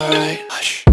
Alright, hush.